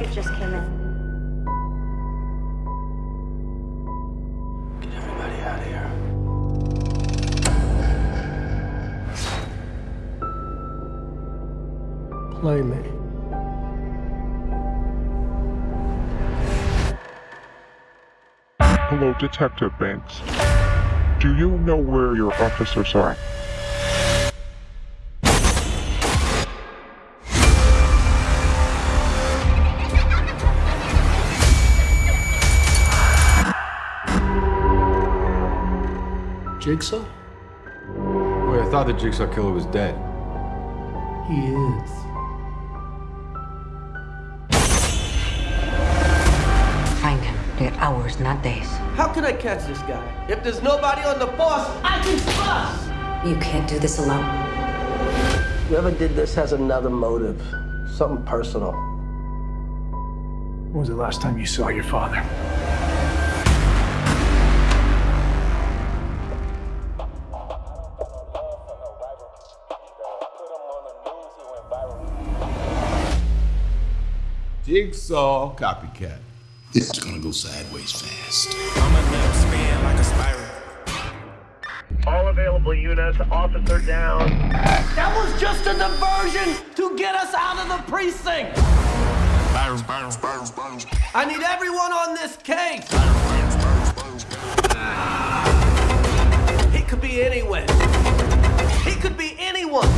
package just came in. Get everybody out of here. Play me. Hello, Detective Banks. Do you know where your officers are? Jigsaw? Wait, I thought the Jigsaw Killer was dead. He is. Find him. They're hours, not days. How can I catch this guy? If there's nobody on the force, I can trust! You can't do this alone. Whoever did this has another motive. Something personal. When was the last time you saw your father? Jigsaw copycat. This is gonna go sideways fast. All available units, officer down. That was just a diversion to get us out of the precinct! I need everyone on this case! He could be anywhere. He could be anyone.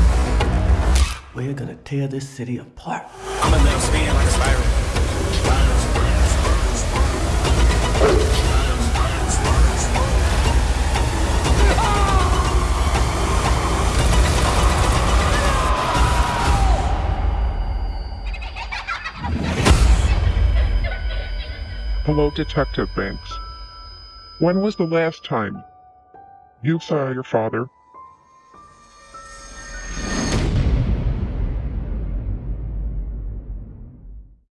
We're gonna tear this city apart. Hello, Detective Banks. When was the last time you saw your father